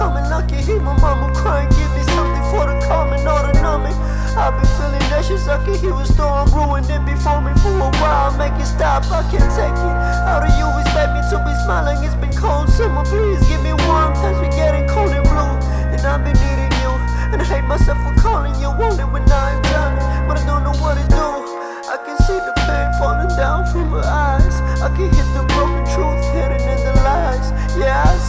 I can hear my mama crying, give me something for the calming or the numbing. I've been feeling anxious, I can hear a storm ruin it before me for a while. Make it stop, I can't take it. How do you expect me to be smiling? It's been cold summer, please give me warm. Times we getting cold and blue, and I've been needing you. And I hate myself for calling you, it when I'm done, but I don't know what to do. I can see the pain falling down from her eyes. I can hear the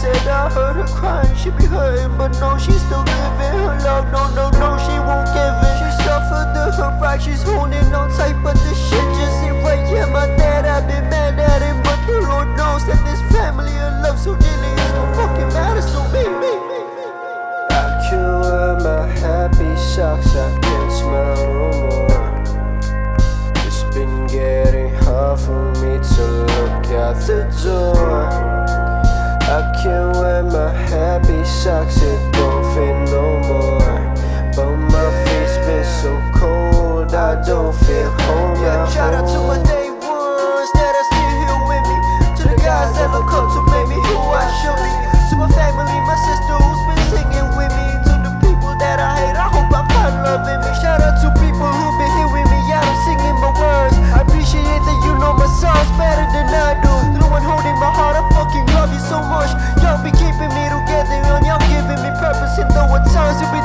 said I heard her crying, she be hurting But no, she's still living her love. No, no, no, she won't give in. She suffered the her pride, she's holding on tight But this shit just ain't right. Yeah, my dad, I've been mad at him But the Lord knows that this family and love so dearly It's no fucking matter, so me, me, me I can wear my happy socks I can't smile no more. It's been getting hard for me to look out the door. I can't wear my happy socks, it don't fit no Sometimes you be